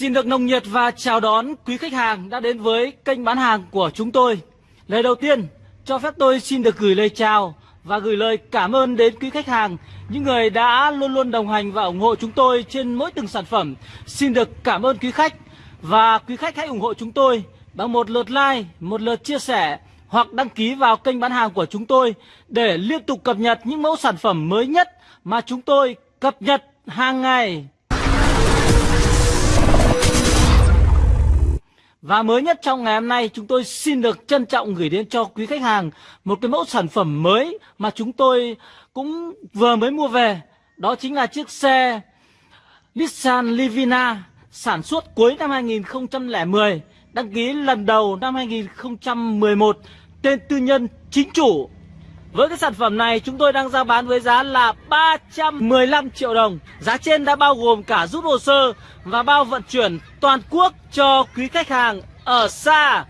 Xin được nồng nhiệt và chào đón quý khách hàng đã đến với kênh bán hàng của chúng tôi. Lời đầu tiên, cho phép tôi xin được gửi lời chào và gửi lời cảm ơn đến quý khách hàng, những người đã luôn luôn đồng hành và ủng hộ chúng tôi trên mỗi từng sản phẩm. Xin được cảm ơn quý khách và quý khách hãy ủng hộ chúng tôi bằng một lượt like, một lượt chia sẻ hoặc đăng ký vào kênh bán hàng của chúng tôi để liên tục cập nhật những mẫu sản phẩm mới nhất mà chúng tôi cập nhật hàng ngày. Và mới nhất trong ngày hôm nay chúng tôi xin được trân trọng gửi đến cho quý khách hàng một cái mẫu sản phẩm mới mà chúng tôi cũng vừa mới mua về. Đó chính là chiếc xe Nissan Livina sản xuất cuối năm 2010, đăng ký lần đầu năm 2011, tên tư nhân chính chủ với cái sản phẩm này chúng tôi đang giao bán với giá là 315 triệu đồng. Giá trên đã bao gồm cả rút hồ sơ và bao vận chuyển toàn quốc cho quý khách hàng ở xa.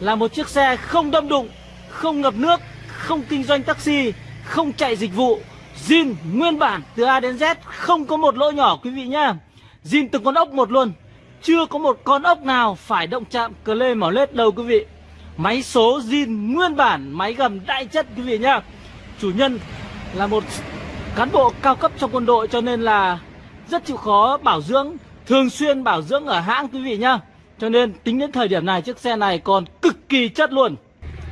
Là một chiếc xe không đâm đụng, không ngập nước, không kinh doanh taxi, không chạy dịch vụ. Zin nguyên bản từ A đến Z không có một lỗ nhỏ quý vị nhá. Zin từng con ốc một luôn Chưa có một con ốc nào phải động chạm cờ lê mỏ lết đâu quý vị. Máy số zin nguyên bản, Máy gầm đại chất quý vị nhá. Chủ nhân là một cán bộ cao cấp trong quân đội Cho nên là rất chịu khó bảo dưỡng, Thường xuyên bảo dưỡng ở hãng quý vị nhá. Cho nên tính đến thời điểm này, chiếc xe này còn cực kỳ chất luôn.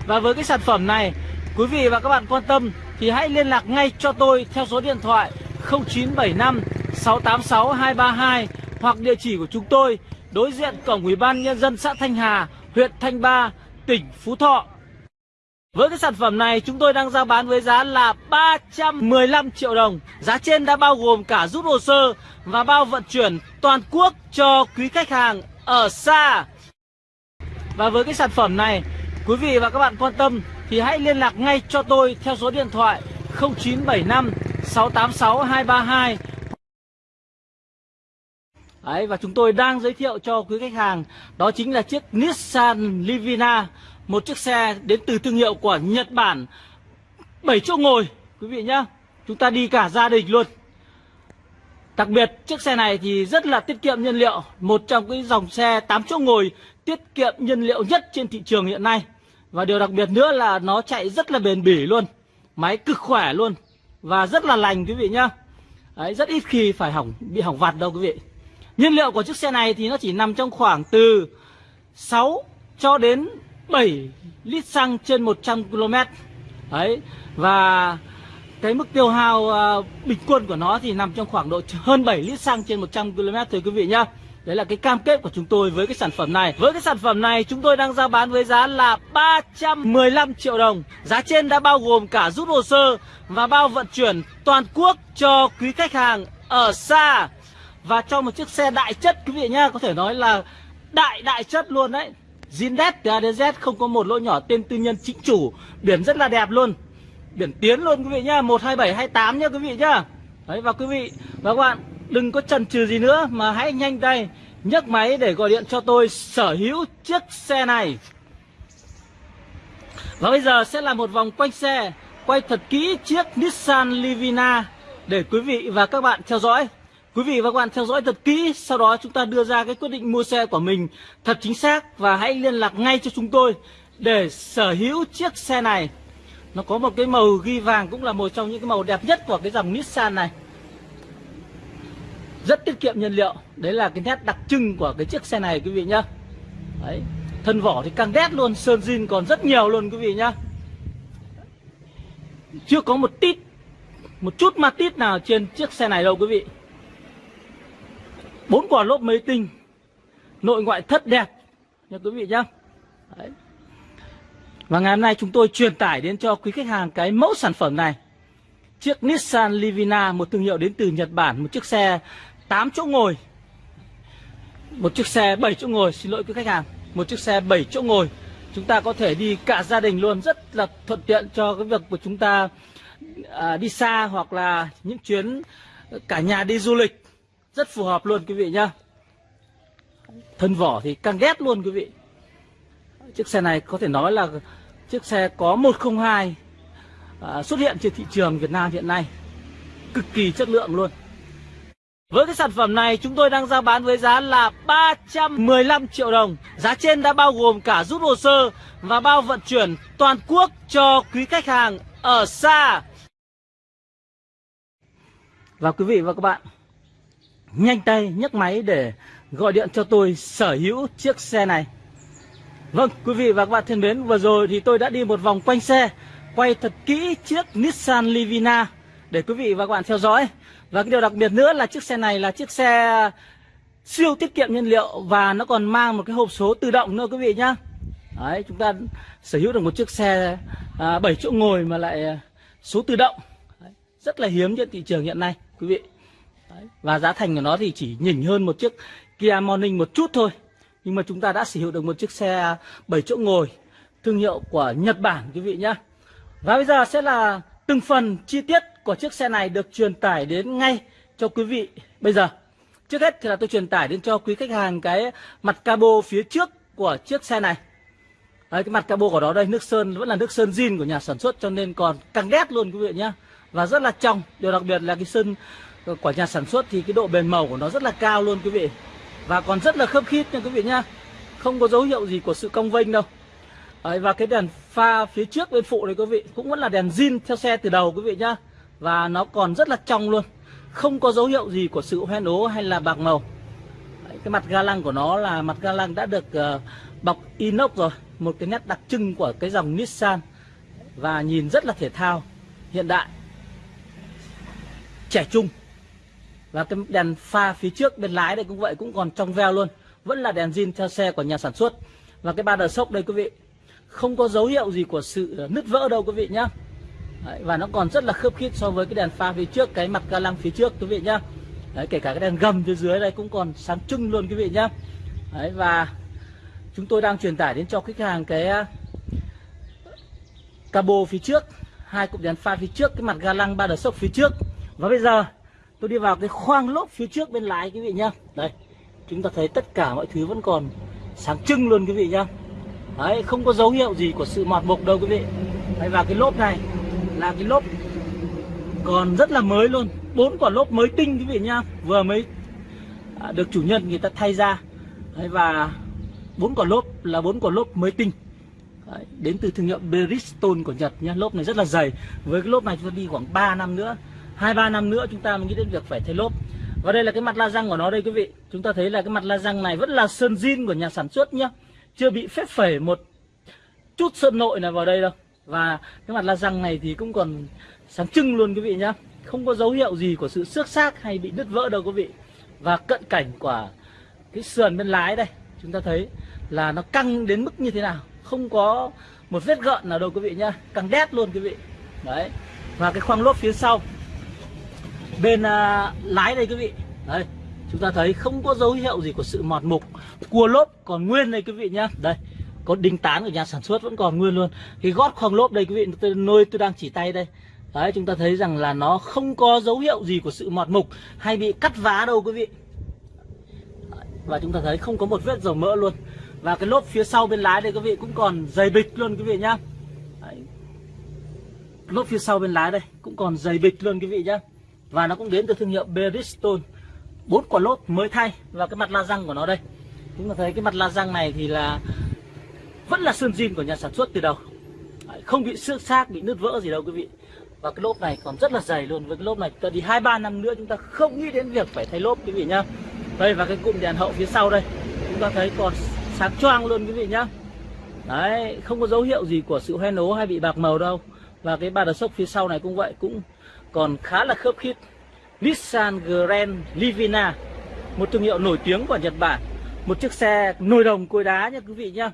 Và với cái sản phẩm này, Quý vị và các bạn quan tâm Thì hãy liên lạc ngay cho tôi theo số điện thoại 0975 686 232 Hoặc địa chỉ của chúng tôi, Đối diện cổng Ủy ban Nhân dân xã Thanh Hà, Huyện Thanh Ba tỉnh Phú Thọ. Với cái sản phẩm này chúng tôi đang giao bán với giá là 315 triệu đồng. Giá trên đã bao gồm cả rút hồ sơ và bao vận chuyển toàn quốc cho quý khách hàng ở xa. Và với cái sản phẩm này, quý vị và các bạn quan tâm thì hãy liên lạc ngay cho tôi theo số điện thoại 0975 686 232 Đấy, và chúng tôi đang giới thiệu cho quý khách hàng đó chính là chiếc Nissan Livina, một chiếc xe đến từ thương hiệu của Nhật Bản, 7 chỗ ngồi quý vị nhá. Chúng ta đi cả gia đình luôn. Đặc biệt chiếc xe này thì rất là tiết kiệm nhiên liệu, một trong cái dòng xe 8 chỗ ngồi tiết kiệm nhiên liệu nhất trên thị trường hiện nay. Và điều đặc biệt nữa là nó chạy rất là bền bỉ luôn, máy cực khỏe luôn và rất là lành quý vị nhá. Đấy, rất ít khi phải hỏng bị hỏng vặt đâu quý vị. Nhiên liệu của chiếc xe này thì nó chỉ nằm trong khoảng từ 6 cho đến 7 lít xăng trên 100 km. Đấy. Và cái mức tiêu hao uh, bình quân của nó thì nằm trong khoảng độ hơn 7 lít xăng trên 100 km thôi quý vị nhá. Đấy là cái cam kết của chúng tôi với cái sản phẩm này. Với cái sản phẩm này chúng tôi đang giao bán với giá là 315 triệu đồng. Giá trên đã bao gồm cả rút hồ sơ và bao vận chuyển toàn quốc cho quý khách hàng ở xa. Và cho một chiếc xe đại chất, quý vị nhá, Có thể nói là đại đại chất luôn đấy. Zindex từ A đến Z không có một lỗ nhỏ tên tư nhân chính chủ. Biển rất là đẹp luôn. Biển tiến luôn, quý vị nhá 12728 nhá, quý vị nhá. Đấy, và quý vị, và các bạn, đừng có chần chừ gì nữa, Mà hãy nhanh tay nhấc máy để gọi điện cho tôi, sở hữu chiếc xe này. Và bây giờ sẽ là một vòng quanh xe, Quay thật kỹ chiếc Nissan Livina Để quý vị và các bạn theo dõi. Quý vị và các bạn theo dõi thật kỹ, sau đó chúng ta đưa ra cái quyết định mua xe của mình thật chính xác và hãy liên lạc ngay cho chúng tôi để sở hữu chiếc xe này. Nó có một cái màu ghi vàng cũng là một trong những cái màu đẹp nhất của cái dòng Nissan này. Rất tiết kiệm nhiên liệu, đấy là cái nét đặc trưng của cái chiếc xe này quý vị nhá. Đấy, thân vỏ thì càng đét luôn, sơn zin còn rất nhiều luôn quý vị nhá. Chưa có một tít, một chút ma tít nào trên chiếc xe này đâu quý vị bốn quả lốp mới tinh. Nội ngoại thất đẹp. Nha quý vị nhá. Đấy. và ngày hôm nay chúng tôi truyền tải đến cho quý khách hàng cái mẫu sản phẩm này. Chiếc Nissan Livina một thương hiệu đến từ Nhật Bản một chiếc xe 8 chỗ ngồi. Một chiếc xe 7 chỗ ngồi xin lỗi quý khách hàng. Một chiếc xe 7 chỗ ngồi. Chúng ta có thể đi cả gia đình luôn rất là thuận tiện cho cái việc của chúng ta à, đi xa hoặc là những chuyến cả nhà đi du lịch rất phù hợp luôn quý vị nhá Thân vỏ thì càng ghét luôn quý vị Chiếc xe này có thể nói là chiếc xe có 102 à, xuất hiện trên thị trường Việt Nam hiện nay Cực kỳ chất lượng luôn Với cái sản phẩm này chúng tôi đang giao bán với giá là 315 triệu đồng. Giá trên đã bao gồm cả rút hồ sơ và bao vận chuyển toàn quốc cho quý khách hàng ở xa. Và quý vị và các bạn, nhanh tay nhấc máy để gọi điện cho tôi sở hữu chiếc xe này. Vâng, quý vị và các bạn thân mến, vừa rồi thì tôi đã đi một vòng quanh xe, quay thật kỹ chiếc Nissan Livina để quý vị và các bạn theo dõi. Và cái điều đặc biệt nữa là chiếc xe này là chiếc xe siêu tiết kiệm nhiên liệu và nó còn mang một cái hộp số tự động nữa quý vị nhá. Đấy, chúng ta sở hữu được một chiếc xe à, 7 chỗ ngồi mà lại à, số tự động. Đấy, rất là hiếm trên thị trường hiện nay quý vị. Đấy, và giá thành của nó thì chỉ nhỉnh hơn một chiếc Kia Morning một chút thôi. Nhưng mà chúng ta đã sở hữu được một chiếc xe 7 chỗ ngồi thương hiệu của Nhật Bản quý vị nhé Và bây giờ sẽ là từng phần chi tiết của chiếc xe này được truyền tải đến ngay cho quý vị bây giờ. Trước hết thì là tôi truyền tải đến cho quý khách hàng cái mặt cabo phía trước của chiếc xe này. Đấy, cái mặt cabo của nó đây nước sơn vẫn là nước sơn zin của nhà sản xuất cho nên còn càng đét luôn quý vị nhé Và rất là trong. Điều đặc biệt là cái sơn Ờ, của nhà sản xuất thì cái độ bền màu của nó rất là cao luôn quý vị. Và còn rất là khớp khít nha quý vị nhá. Không có dấu hiệu gì của sự cong vênh đâu. Đấy, và cái đèn pha phía trước bên phụ này quý vị cũng vẫn là đèn zin theo xe từ đầu quý vị nhá và nó còn rất là trong luôn không có dấu hiệu gì của sự hoen ố hay là bạc màu Đấy, cái mặt ga lăng của nó là mặt ga lăng đã được uh, bọc inox rồi một cái nét đặc trưng của cái dòng Nissan và nhìn rất là thể thao hiện đại trẻ trung và cái đèn pha phía trước bên lái đây cũng vậy cũng còn trong veo luôn. Vẫn là đèn zin theo xe của nhà sản xuất. Và cái ba đờ sốc đây quý vị không có dấu hiệu gì của sự ờ, nứt vỡ đâu quý vị nhá. Đấy, và nó còn rất là khớp khít so với cái đèn pha phía trước cái mặt ga lăng phía trước quý vị nhá. Đấy, kể cả cái đèn gầm phía dưới đây cũng còn sáng trưng luôn quý vị nhá. Đấy, và chúng tôi đang truyền tải đến cho khách hàng cái ờ, cabo phía trước hai cụm đèn pha phía trước cái mặt ga lăng ba đờ sốc phía trước. Và bây giờ tôi đi vào cái khoang lốp phía trước bên lái quý vị nhá. Đây chúng ta thấy tất cả mọi thứ vẫn còn sáng trưng luôn quý vị nhá. Đấy, không có dấu hiệu gì của sự mọt mục đâu quý vị. Đấy, Và cái lốp này là cái lốp còn rất là mới luôn. Bốn quả lốp mới tinh quý vị nhá. Vừa mới à, được chủ nhân người ta thay ra. Đấy, Và bốn quả lốp là bốn quả lốp mới tinh. Đấy, Đến từ thương hiệu Bridgestone của Nhật nhá. Lốp này rất là dày. Với cái lốp này chúng ta đi khoảng 3 năm nữa hai, ba năm nữa chúng ta mới nghĩ đến việc phải thay lốp. Và đây là cái mặt la răng của nó đây, quý vị. Chúng ta thấy là cái mặt la răng này vẫn là sơn zin của nhà sản xuất nhá. Chưa bị phép phẩy một chút sơn nội nào vào đây đâu. Và cái mặt la răng này thì cũng còn sáng trưng luôn, quý vị nhá. Không có dấu hiệu gì của sự xước xác hay bị đứt vỡ đâu, quý vị. Và cận cảnh của cái sườn bên lái đây, chúng ta thấy là nó căng đến mức như thế nào. Không có một vết gợn nào đâu, quý vị nhá. Căng đét luôn, quý vị. Đấy. Và cái khoang lốp phía sau bên uh, lái đây quý vị. Đây chúng ta thấy không có dấu hiệu gì của sự mọt mục cua lốp còn nguyên đây quý vị nhá. Đây có đinh tán của nhà sản xuất vẫn còn nguyên luôn. Cái gót khoang lốp đây quý vị tôi nơi tôi đang chỉ tay đây. Đấy chúng ta thấy rằng là nó không có dấu hiệu gì của sự mọt mục hay bị cắt vá đâu quý vị. Và chúng ta thấy không có một vết dầu mỡ luôn. Và cái lốp phía sau bên lái đây quý vị cũng còn dày bịch luôn quý vị nhá. Đấy. lốp phía sau bên lái đây cũng còn dày bịch luôn quý vị nhá và nó cũng đến từ thương hiệu Bridgestone bốn quả lốp mới thay và cái mặt la răng của nó đây. Chúng ta thấy cái mặt la răng này thì là vẫn là sơn zin của nhà sản xuất từ đầu. Không bị xước xác, bị nứt vỡ gì đâu quý vị. Và cái lốp này còn rất là dày luôn. Với cái lốp này ta đi hai ba năm nữa chúng ta không nghĩ đến việc phải thay lốp quý vị nhá. Đây, và cái cụm đèn hậu phía sau đây. Chúng ta thấy còn sáng choang luôn quý vị nhá. Đấy, không có dấu hiệu gì của sự hoen ố hay bị bạc màu đâu. Và cái ba đờ sốc phía sau này cũng vậy, cũng còn khá là khớp khít. Nissan Grand Livina, một thương hiệu nổi tiếng của Nhật Bản. Một chiếc xe nồi đồng cối đá nha quý vị nhá.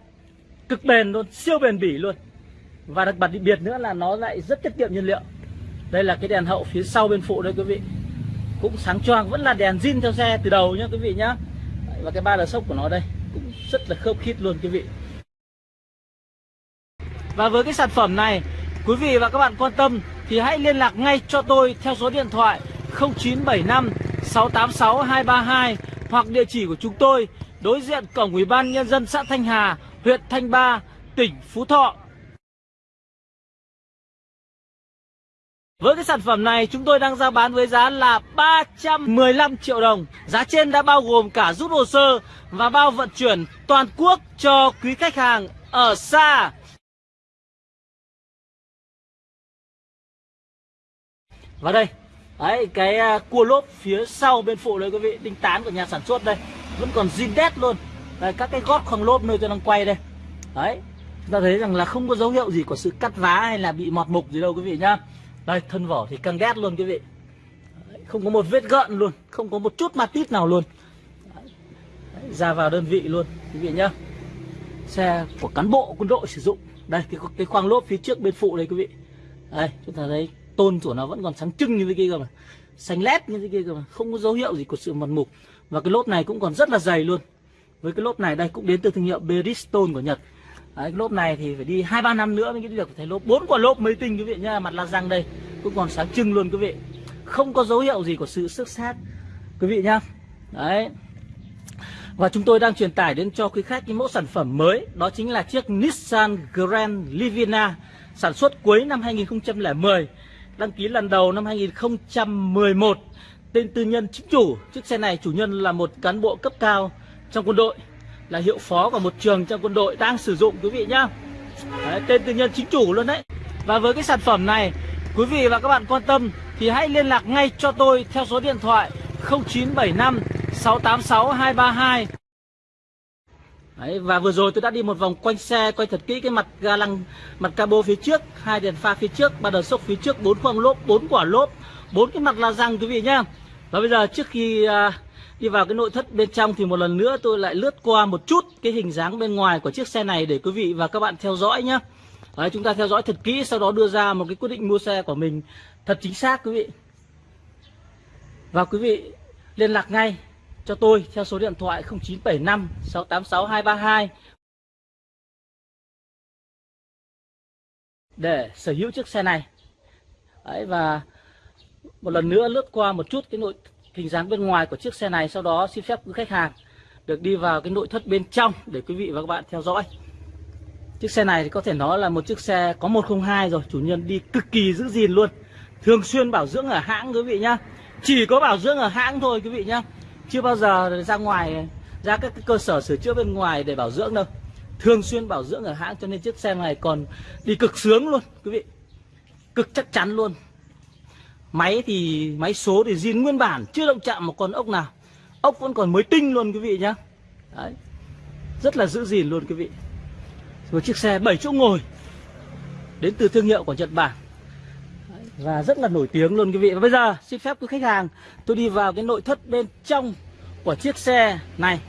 Cực bền luôn, siêu bền bỉ luôn. Và đặc biệt biệt nữa là nó lại rất tiết kiệm nhiên liệu. Đây là cái đèn hậu phía sau bên phụ đây quý vị. Cũng sáng choang, vẫn là đèn zin theo xe từ đầu nhá quý vị nhá. Và cái ba đờ sốc của nó đây, cũng rất là khớp khít luôn quý vị. Và với cái sản phẩm này, quý vị và các bạn quan tâm thì hãy liên lạc ngay cho tôi theo số điện thoại 0975 686 232 hoặc địa chỉ của chúng tôi đối diện cổng Ủy ban nhân dân xã Thanh Hà, huyện Thanh Ba, tỉnh Phú Thọ. Với cái sản phẩm này chúng tôi đang ra bán với giá là 315 triệu đồng. Giá trên đã bao gồm cả rút hồ sơ và bao vận chuyển toàn quốc cho quý khách hàng ở xa. Và đây Đấy cái à, cua lốp phía sau bên phụ đây quý vị Đinh tán của nhà sản xuất đây. Vẫn còn zin đét luôn. Đây các cái gót khoang lốp nơi tôi đang quay đây. Đấy Chúng ta thấy rằng là không có dấu hiệu gì của sự cắt vá hay là bị mọt mục gì đâu quý vị nhá. Đây thân vỏ thì căng đét luôn quý vị. Đấy, Không có một vết gợn luôn Không có một chút ma tít nào luôn. Đấy, Ra vào đơn vị luôn quý vị nhá. Xe của cán bộ quân đội sử dụng. Đây cái, cái khoang lốp phía trước bên phụ đây quý vị. Đây chúng ta thấy tôn của nó vẫn còn sáng trưng như thế kia cơ mà. Xanh lét như thế kia cơ mà. Không có dấu hiệu gì của sự mòn mục. Và cái lốp này cũng còn rất là dày luôn. Với cái lốp này đây cũng đến từ thương hiệu Bridgestone của Nhật. Đấy, cái lốp này thì phải đi hai ba năm nữa mới được. Thấy lốp bốn quả lốp mới tinh quý vị nhá. Mặt la răng đây cũng còn sáng trưng luôn quý vị. Không có dấu hiệu gì của sự xước sát quý vị nhá. Đấy. Và chúng tôi đang truyền tải đến cho quý khách cái mẫu sản phẩm mới. Đó chính là chiếc Nissan Grand Livina sản xuất cuối năm 2010 đăng ký lần đầu năm 2011 tên tư nhân chính chủ chiếc xe này chủ nhân là một cán bộ cấp cao trong quân đội là hiệu phó của một trường trong quân đội đang sử dụng quý vị nhá. Đấy, tên tư nhân chính chủ luôn đấy. Và với cái sản phẩm này quý vị và các bạn quan tâm thì hãy liên lạc ngay cho tôi theo số điện thoại 0975 686 232 Đấy, và vừa rồi tôi đã đi một vòng quanh xe quay thật kỹ cái mặt ga lăng mặt cabo phía trước hai đèn pha phía trước ba đờ sốc phía trước bốn khoang lốp bốn quả lốp bốn cái mặt la răng quý vị nhá. Và bây giờ trước khi à, đi vào cái nội thất bên trong thì một lần nữa tôi lại lướt qua một chút cái hình dáng bên ngoài của chiếc xe này để quý vị và các bạn theo dõi nhá. Đấy, chúng ta theo dõi thật kỹ sau đó đưa ra một cái quyết định mua xe của mình thật chính xác quý vị. Và quý vị liên lạc ngay cho tôi theo số điện thoại 0975 686 232 để sở hữu chiếc xe này. Đấy, và một lần nữa lướt qua một chút cái nội hình dáng bên ngoài của chiếc xe này sau đó xin phép quý khách hàng được đi vào cái nội thất bên trong để quý vị và các bạn theo dõi. Chiếc xe này thì có thể nói là một chiếc xe có 102 rồi, chủ nhân đi cực kỳ giữ gìn luôn. Thường xuyên bảo dưỡng ở hãng quý vị nhá. Chỉ có bảo dưỡng ở hãng thôi quý vị nhá chưa bao giờ ra ngoài, ra các cái cơ sở sửa chữa bên ngoài để bảo dưỡng đâu. Thường xuyên bảo dưỡng ở hãng cho nên chiếc xe này còn đi cực sướng luôn, quý vị. Cực chắc chắn luôn. Máy thì, máy số thì zin nguyên bản, chưa động chạm một con ốc nào. Ốc vẫn còn mới tinh luôn, quý vị nhá. Đấy. rất là giữ gìn luôn, quý vị. Một chiếc xe 7 chỗ ngồi, đến từ thương hiệu của Nhật Bản và rất là nổi tiếng luôn quý vị. Và bây giờ xin phép quý khách hàng tôi đi vào cái nội thất bên trong của chiếc xe này.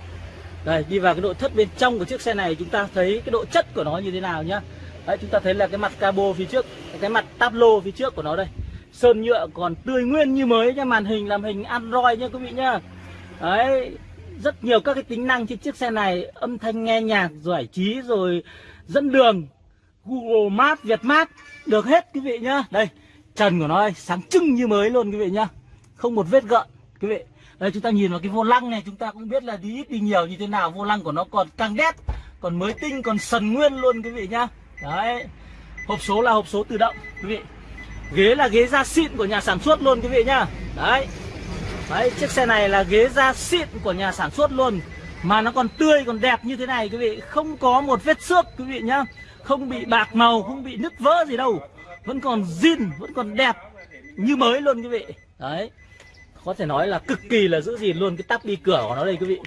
Đây đi vào cái nội thất bên trong của chiếc xe này chúng ta thấy cái độ chất của nó như thế nào nhá. Đấy chúng ta thấy là cái mặt cabo phía trước cái mặt tablo phía trước của nó đây. Sơn nhựa còn tươi nguyên như mới nha màn hình làm hình android nha quý vị nhá. Đấy rất nhiều các cái tính năng trên chiếc xe này âm thanh nghe nhạc giải trí rồi dẫn đường Google Maps, Việt Maps được hết quý vị nhá. Đây trần của nó đây sáng trưng như mới luôn quý vị nhá. Không một vết gợn, quý vị. Đây, chúng ta nhìn vào cái vô lăng này, chúng ta cũng biết là đi ít đi nhiều như thế nào. Vô lăng của nó còn căng đét, còn mới tinh, còn sần nguyên luôn quý vị nhá. Đấy. Hộp số là hộp số tự động, quý vị. Ghế là ghế da xịn của nhà sản xuất luôn quý vị nhá. Đấy. Đấy, chiếc xe này là ghế da xịn của nhà sản xuất luôn. Mà nó còn tươi, còn đẹp như thế này quý vị. Không có một vết xước quý vị nhá. Không bị bạc màu, không bị nứt vỡ gì đâu vẫn còn zin vẫn còn đẹp như mới luôn quý vị. Đấy có thể nói là cực kỳ là giữ gìn luôn cái tắp đi cửa của nó đây quý vị.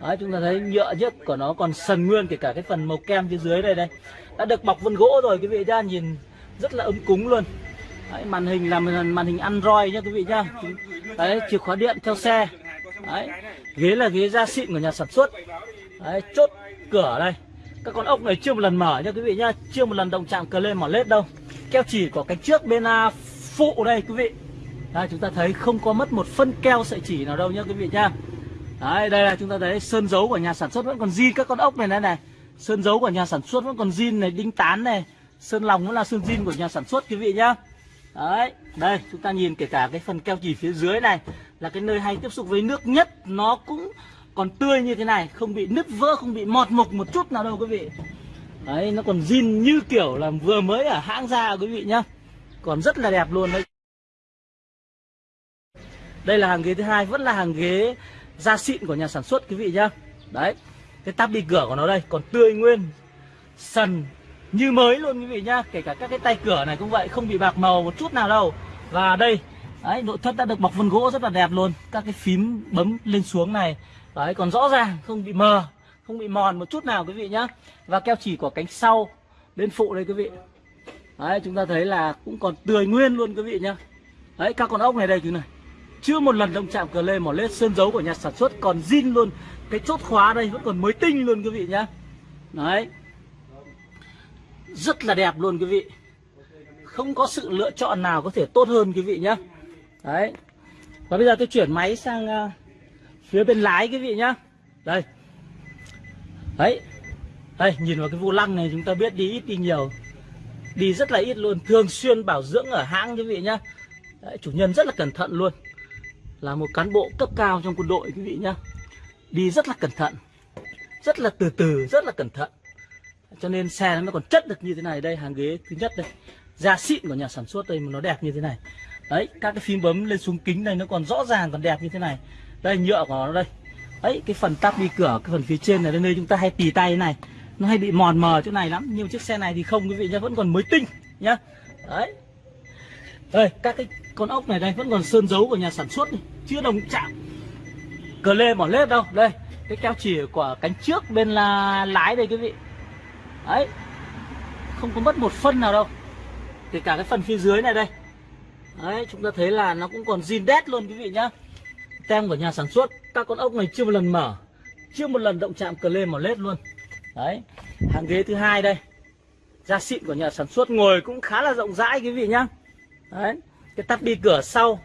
Đấy chúng ta thấy nhựa nhất của nó còn sần nguyên kể cả cái phần màu kem phía dưới đây đây. Đã được bọc vân gỗ rồi quý vị ra nhìn rất là ấm cúng luôn. Đấy, màn hình là màn hình android nhá quý vị nhá. Đấy chìa khóa điện theo xe. Đấy ghế là ghế da xịn của nhà sản xuất. Đấy chốt cửa đây. Các con ốc này chưa một lần mở nha quý vị nhá chưa một lần động chạm cờ lên mỏ lết đâu keo chỉ của cánh trước bên uh, phụ đây quý vị. Đây chúng ta thấy không có mất một phân keo sợi chỉ nào đâu nhá quý vị nhá. Đấy đây là chúng ta thấy sơn dấu của nhà sản xuất vẫn còn zin các con ốc này này này. Sơn dấu của nhà sản xuất vẫn còn zin này đinh tán này. Sơn lòng vẫn là sơn zin của nhà sản xuất quý vị nhá. Đấy đây chúng ta nhìn kể cả cái phần keo chỉ phía dưới này là cái nơi hay tiếp xúc với nước nhất nó cũng còn tươi như thế này không bị nứt vỡ không bị mọt mục một chút nào đâu quý vị đấy, nó còn zin như kiểu là vừa mới ở hãng ra quý vị nhá. Còn rất là đẹp luôn đấy. Đây là hàng ghế thứ hai, vẫn là hàng ghế da xịn của nhà sản xuất quý vị nhá. Đấy, cái tắp đi cửa của nó đây, còn tươi nguyên, sần như mới luôn quý vị nhá. Kể cả các cái tay cửa này cũng vậy, không bị bạc màu một chút nào đâu. Và đây, đấy, nội thất đã được bọc vân gỗ rất là đẹp luôn. Các cái phím bấm lên xuống này. Đấy, còn rõ ràng, không bị mờ không bị mòn một chút nào quý vị nhá. Và keo chỉ của cánh sau bên phụ đây quý vị. Đấy chúng ta thấy là cũng còn tươi nguyên luôn quý vị nhá. Đấy các con ốc này đây quý này. Chưa một lần động chạm cờ lê mỏ lết sơn dấu của nhà sản xuất còn zin luôn. Cái chốt khóa đây vẫn còn mới tinh luôn quý vị nhá. Đấy. Rất là đẹp luôn quý vị. Không có sự lựa chọn nào có thể tốt hơn quý vị nhá. Đấy. Và bây giờ tôi chuyển máy sang uh, phía bên lái quý vị nhá. Đây đấy. Đây nhìn vào cái vô lăng này chúng ta biết đi ít đi nhiều. Đi rất là ít luôn thường xuyên bảo dưỡng ở hãng quý vị nhá. Đấy, chủ nhân rất là cẩn thận luôn. Là một cán bộ cấp cao trong quân đội quý vị nhá. Đi rất là cẩn thận. Rất là từ từ rất là cẩn thận. Cho nên xe nó còn chất được như thế này. Đây hàng ghế thứ nhất đây. Da xịn của nhà sản xuất đây mà nó đẹp như thế này. Đấy các cái phím bấm lên xuống kính này nó còn rõ ràng còn đẹp như thế này. Đây nhựa của nó đây ấy cái phần tắp đi cửa cái phần phía trên này đây nơi chúng ta hay tì tay này. Nó hay bị mòn mờ chỗ này lắm nhưng chiếc xe này thì không quý vị nhá vẫn còn mới tinh nhá. Đấy. Đây các cái con ốc này đây vẫn còn sơn dấu của nhà sản xuất này, chưa đồng chạm. Cờ lê mỏ lết đâu đây cái keo chỉ của cánh trước bên là lái đây quý vị. Đấy. Không có mất một phân nào đâu kể cả cái phần phía dưới này đây. Đấy chúng ta thấy là nó cũng còn zin đét luôn quý vị nhá tem của nhà sản xuất. Các con ốc này chưa một lần mở. Chưa một lần động chạm cờ lên mà lết luôn. Đấy, hàng ghế thứ hai đây. Da xịn của nhà sản xuất ngồi cũng khá là rộng rãi, quý vị nhá. Đấy, cái tắp đi cửa sau,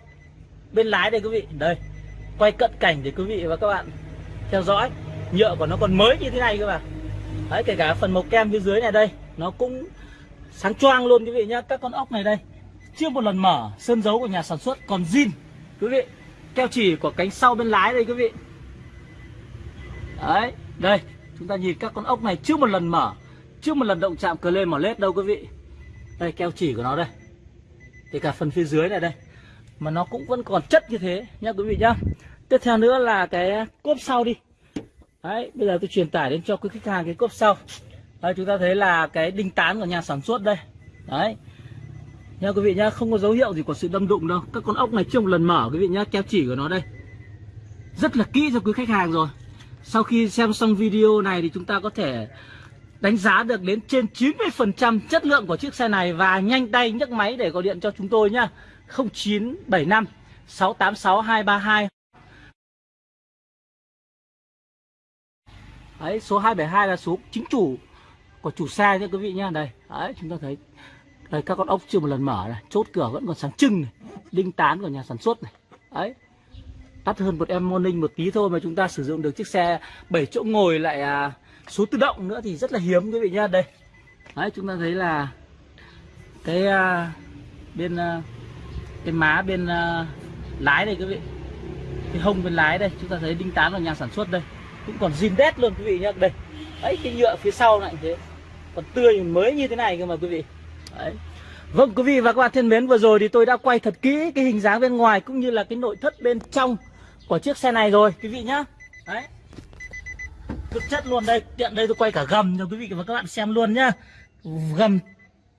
bên lái đây, quý vị. Đây, quay cận cảnh để quý vị và các bạn theo dõi. Nhựa của nó còn mới như thế này cơ mà. Đấy, kể cả phần màu kem phía dưới này đây, nó cũng sáng choang luôn, quý vị nhá. Các con ốc này đây, chưa một lần mở. Sơn dấu của nhà sản xuất còn zin, quý vị keo chỉ của cánh sau bên lái đây quý vị. Đấy, đây, chúng ta nhìn các con ốc này chưa một lần mở, chưa một lần động chạm cờ lên mỏ lết đâu quý vị. Đây, keo chỉ của nó đây. Kể cả phần phía dưới này đây, mà nó cũng vẫn còn chất như thế nhá quý vị nhá. Tiếp theo nữa là cái cốp sau đi. Đấy, bây giờ tôi truyền tải đến cho quý khách hàng cái cốp sau. Đây chúng ta thấy là cái đinh tán của nhà sản xuất đây. Đấy nha quý vị nhá không có dấu hiệu gì của sự đâm đụng đâu. Các con ốc này chưa một lần mở quý vị nhá keo chỉ của nó đây. Rất là kỹ cho quý khách hàng rồi. Sau khi xem xong video này thì chúng ta có thể đánh giá được đến trên 90% chất lượng của chiếc xe này và nhanh tay nhấc máy để gọi điện cho chúng tôi nhá 0975 686 232 Đấy, số 272 là số chính chủ của chủ xe nha quý vị nhá. Đây, đấy chúng ta thấy đây các con ốc chưa một lần mở này, chốt cửa vẫn còn sáng trưng này, đinh tán của nhà sản xuất này. Đấy. Đắt hơn một em morning một tí thôi mà chúng ta sử dụng được chiếc xe 7 chỗ ngồi lại à, số tự động nữa thì rất là hiếm quý vị nhá. Đây. Đấy chúng ta thấy là cái à, bên à, cái má bên à, lái đây quý vị. Cái hông bên lái đây, chúng ta thấy đinh tán của nhà sản xuất đây. Cũng còn zin đét luôn quý vị nhá. Đây. Đấy cái nhựa phía sau này thế. Còn tươi mới như thế này cơ mà quý vị. Đấy. Vâng quý vị và các bạn thân mến vừa rồi thì tôi đã quay thật kỹ cái hình dáng bên ngoài cũng như là cái nội thất bên trong của chiếc xe này rồi quý vị nhá. Đấy. cực chất luôn đây, tiện đây tôi quay cả gầm cho quý vị và các bạn xem luôn nhá. Gầm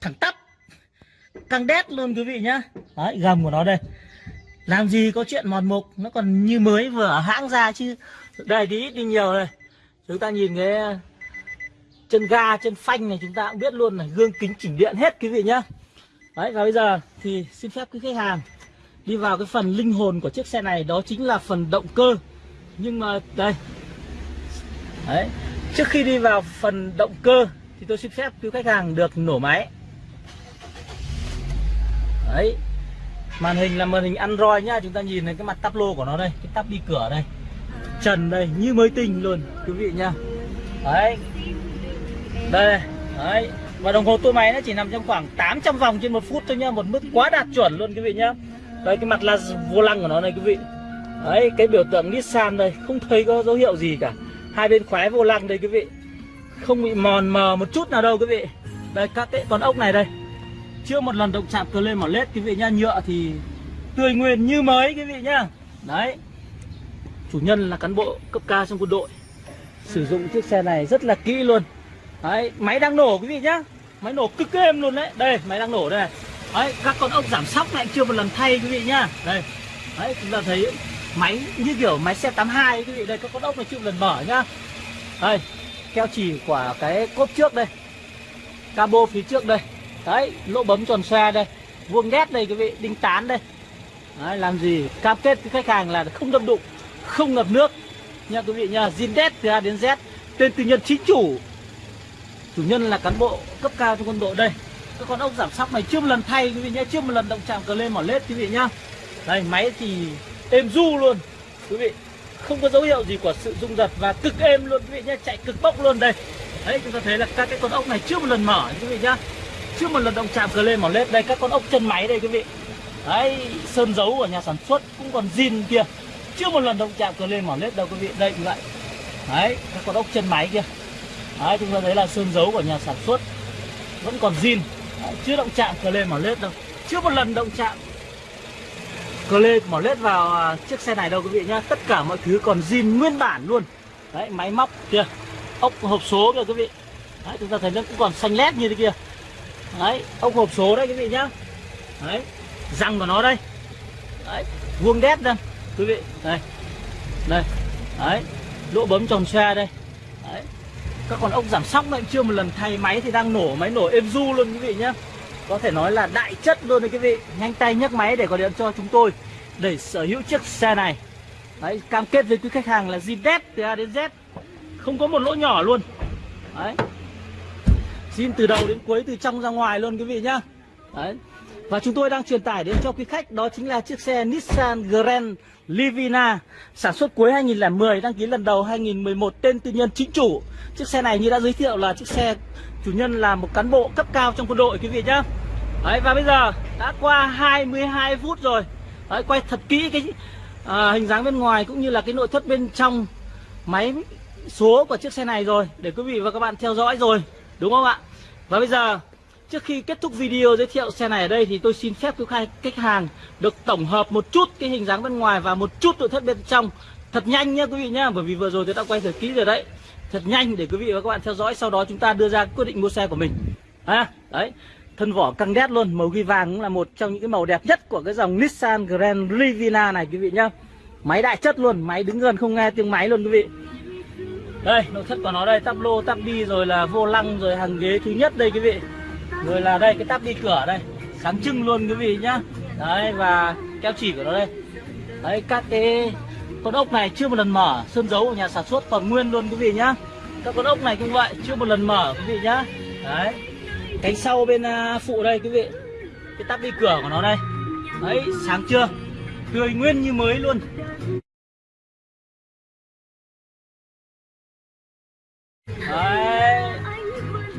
thẳng tắp. Căng đét luôn quý vị nhá. Đấy, gầm của nó đây. Làm gì có chuyện mòn mục, nó còn như mới vừa ở hãng ra chứ. Đây thì ít đi nhiều này. Chúng ta nhìn cái chân ga, chân phanh này chúng ta cũng biết luôn này, gương kính chỉnh điện hết quý vị nhá. Đấy và bây giờ thì xin phép quý khách hàng đi vào cái phần linh hồn của chiếc xe này đó chính là phần động cơ. Nhưng mà đây. Đấy, trước khi đi vào phần động cơ thì tôi xin phép quý khách hàng được nổ máy. Đấy. Màn hình là màn hình Android nhá, chúng ta nhìn thấy cái mặt tắp lô của nó đây, cái tắp đi cửa đây. Trần đây như mới tinh luôn quý vị nhá. Đấy. Đây, đấy. Và đồng hồ tua máy nó chỉ nằm trong khoảng 800 vòng trên một phút thôi nhá một mức quá đạt chuẩn luôn quý vị nhá. Đây cái mặt là vô lăng của nó này quý vị. Đấy cái biểu tượng Nissan đây không thấy có dấu hiệu gì cả. Hai bên khóe vô lăng đây quý vị. Không bị mòn mờ một chút nào đâu quý vị. Đây các cái con ốc này đây. Chưa một lần động chạm cờ lên mỏ lết quý vị nhá nhựa thì tươi nguyên như mới quý vị nhá. Đấy. Chủ nhân là cán bộ cấp cao trong quân đội. Sử dụng chiếc xe này rất là kỹ luôn đấy máy đang nổ quý vị nhá. Máy nổ cực êm luôn đấy. Đây máy đang nổ đây. Này. đấy các con ốc giảm sóc này chưa một lần thay quý vị nhá. Đây. Đấy chúng ta thấy máy như kiểu máy xe 82 quý vị. Đây các con ốc này chưa một lần mở nhá. Đây keo chỉ của cái cốp trước đây. Cabo phía trước đây. Đấy lỗ bấm tròn xoe đây. Vuông nét đây quý vị đinh tán đây. Đấy, làm gì? Cam kết với khách hàng là không đâm đụng không ngập nước. Nha quý vị nha zin đét từ A đến Z tên tư nhân chính chủ chủ nhân là cán bộ cấp cao trong quân đội đây. Các con ốc giảm sóc này chưa một lần thay, quý vị nhé, chưa một lần động chạm cờ lên mỏ lết, quý vị nhá. Đây, máy thì êm du luôn. Quý vị, không có dấu hiệu gì của sự rung giật và cực êm luôn, quý vị nhé, chạy cực bốc luôn đây. Đấy, chúng ta thấy là các cái con ốc này chưa một lần mở, quý vị nhá. Chưa một lần động chạm cờ lên mỏ lết. Đây, các con ốc chân máy đây, quý vị. Đấy, sơn dấu của nhà sản xuất cũng còn zin kia. Chưa một lần động chạm cờ lên mỏ lết đâu, quý vị. Đây như vậy đấy, các con ốc chân máy kia đấy chúng ta thấy là sơn dấu của nhà sản xuất vẫn còn zin. Đấy, chưa động chạm cờ lê mỏ lết đâu. Chưa một lần động chạm cờ lê mỏ lết vào à, chiếc xe này đâu quý vị nhá. Tất cả mọi thứ còn zin nguyên bản luôn. Đấy máy móc kia ốc hộp số kìa quý vị. Đấy chúng ta thấy nó cũng còn xanh lét như thế kia. Đấy ốc hộp số đấy quý vị nhá. Đấy răng của nó đây. Đấy vuông đét đây quý vị. Đây đây. Đấy lỗ bấm tròn xe đây các con ốc giảm sóc này chưa một lần thay máy thì đang nổ máy, nổ êm du luôn quý vị nhé có thể nói là đại chất luôn đấy quý vị. Nhanh tay nhấc máy để gọi điện cho chúng tôi để sở hữu chiếc xe này. Đấy, cam kết với quý khách hàng là zin đét từ A đến Z. Không có một lỗ nhỏ luôn. Đấy. Zin từ đầu đến cuối, từ trong ra ngoài luôn quý vị nhá. Đấy và chúng tôi đang truyền tải đến cho quý khách đó chính là chiếc xe Nissan Grand Livina sản xuất cuối 2010 đăng ký lần đầu 2011 tên tư nhân chính chủ. Chiếc xe này như đã giới thiệu là chiếc xe chủ nhân là một cán bộ cấp cao trong quân đội quý vị nhá. Đấy, và bây giờ đã qua 22 phút rồi. Đấy, quay thật kỹ cái à, hình dáng bên ngoài cũng như là cái nội thất bên trong máy số của chiếc xe này rồi để quý vị và các bạn theo dõi rồi đúng không ạ? Và bây giờ Trước khi kết thúc video giới thiệu xe này ở đây thì tôi xin phép quý khách hàng được tổng hợp một chút cái hình dáng bên ngoài và một chút nội thất bên trong. Thật nhanh nhá quý vị nhá bởi vì vừa rồi tôi đã quay thật kỹ rồi đấy. Thật nhanh để quý vị và các bạn theo dõi sau đó chúng ta đưa ra quyết định mua xe của mình. À, đấy. Thân vỏ căng đét luôn màu ghi vàng cũng là một trong những cái màu đẹp nhất của cái dòng Nissan Grand Livina này quý vị nhá. Máy đại chất luôn máy đứng gần không nghe tiếng máy luôn quý vị. Đây nội thất của nó đây tắp lô tắp đi rồi là vô lăng rồi hàng ghế thứ nhất đây quý vị rồi là đây, cái tắp đi cửa đây. Sáng trưng luôn quý vị nhá. Đấy, và keo chỉ của nó đây. Đấy, các cái con ốc này chưa một lần mở. Sơn dấu của nhà sản xuất còn nguyên luôn quý vị nhá. Các con ốc này cũng vậy, chưa một lần mở quý vị nhá. Đấy. Cánh sau bên à, phụ đây quý vị. Cái tắp đi cửa của nó đây. Đấy, sáng chưa? Tươi nguyên như mới luôn.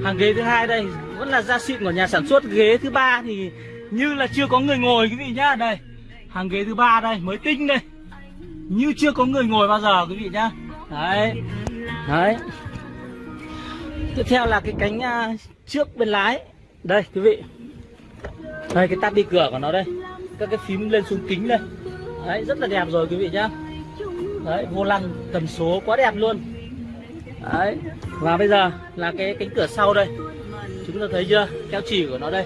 Hàng ghế thứ hai đây, vẫn là da xịn của nhà sản xuất. Ghế thứ ba thì như là chưa có người ngồi, quý vị nhá. Đây, hàng ghế thứ ba đây, mới tinh đây. Như chưa có người ngồi bao giờ, quý vị nhá. Đấy đấy. Tiếp theo là cái cánh à, trước bên lái. Đây, quý vị. Đây, cái tắt đi cửa của nó đây. Các cái phím lên xuống kính đây. Đấy, rất là đẹp rồi, quý vị nhá. Đấy, vô lăng tần số quá đẹp luôn đấy. Và bây giờ là cái cánh cửa sau đây. Chúng ta thấy chưa? Keo chỉ của nó đây.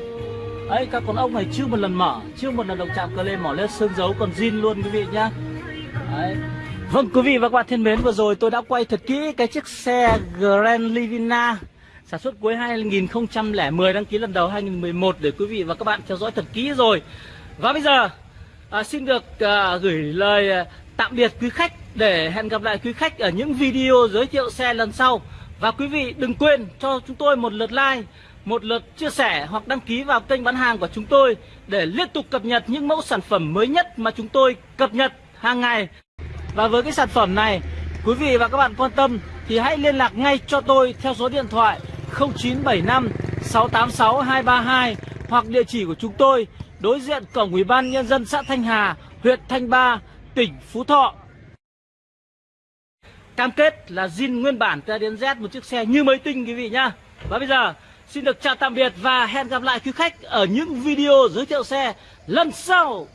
Ấy các con ốc này chưa một lần mở chưa một lần động chạm cơ lên mỏ lên sơn dấu còn zin luôn quý vị nhá. Đấy. Vâng quý vị và các bạn thân mến vừa rồi tôi đã quay thật kỹ cái chiếc xe Grand Livina sản xuất cuối 2010 đăng ký lần đầu 2011 để quý vị và các bạn theo dõi thật kỹ rồi. Và bây giờ à, xin được à, gửi lời à, tạm biệt quý khách để hẹn gặp lại quý khách ở những video giới thiệu xe lần sau và quý vị đừng quên cho chúng tôi một lượt like một lượt chia sẻ hoặc đăng ký vào kênh bán hàng của chúng tôi để liên tục cập nhật những mẫu sản phẩm mới nhất mà chúng tôi cập nhật hàng ngày. Và với cái sản phẩm này, quý vị và các bạn quan tâm thì hãy liên lạc ngay cho tôi theo số điện thoại 0975 686 232 hoặc địa chỉ của chúng tôi đối diện cổng Ủy ban nhân dân xã Thanh Hà, huyện Thanh Ba, tỉnh Phú Thọ. Cam kết là zin nguyên bản từ đến Z một chiếc xe như mới tinh, quý vị nhá. Và bây giờ, Xin được chào tạm biệt và hẹn gặp lại quý khách ở những video giới thiệu xe lần sau